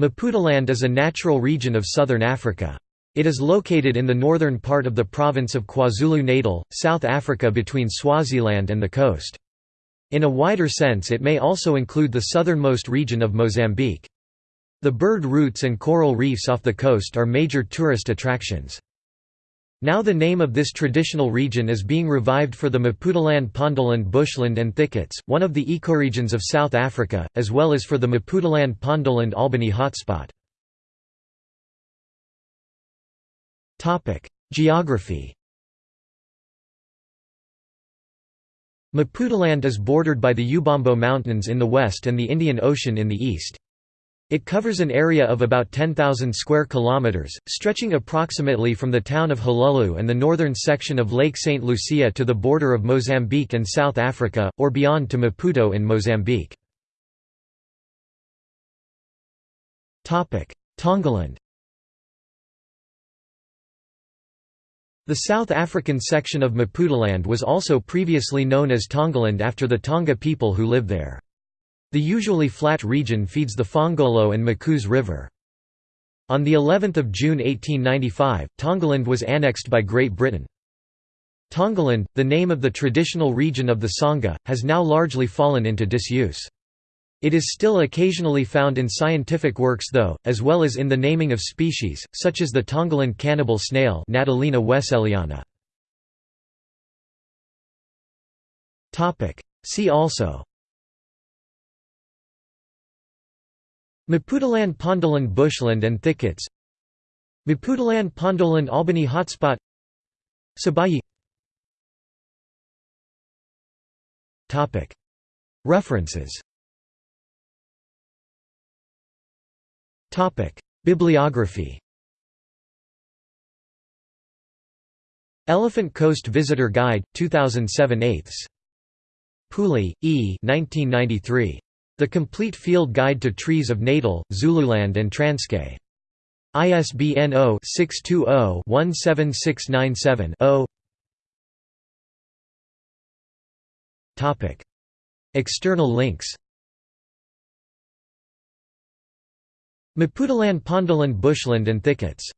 Maputaland is a natural region of southern Africa. It is located in the northern part of the province of KwaZulu-Natal, South Africa between Swaziland and the coast. In a wider sense it may also include the southernmost region of Mozambique. The bird routes and coral reefs off the coast are major tourist attractions. Now the name of this traditional region is being revived for the Maputaland Pondoland bushland and thickets, one of the ecoregions of South Africa, as well as for the Maputaland Pondoland Albany hotspot. Geography Maputaland is bordered by the Ubombo Mountains in the west and the Indian Ocean in the east. It covers an area of about 10,000 square kilometers, stretching approximately from the town of Hluhluwe and the northern section of Lake St. Lucia to the border of Mozambique and South Africa, or beyond to Maputo in Mozambique. Tongaland The South African section of Maputaland was also previously known as Tongaland after the Tonga people who live there. The usually flat region feeds the Phongolo and Machus River. On the 11th of June 1895, Tongaland was annexed by Great Britain. Tongaland, the name of the traditional region of the Sangha, has now largely fallen into disuse. It is still occasionally found in scientific works though, as well as in the naming of species, such as the Tongaland cannibal snail Natalina. See also Maputaland Pondoland bushland and thickets. Maputaland Pondoland Albany hotspot. Sabayi. References. Bibliography. Elephant Coast Visitor Guide, 2007 8 Pooley, E. 1993. The Complete Field Guide to Trees of Natal, Zululand and Transkei. ISBN 0-620-17697-0 External links. Maputaland Pondoland bushland and thickets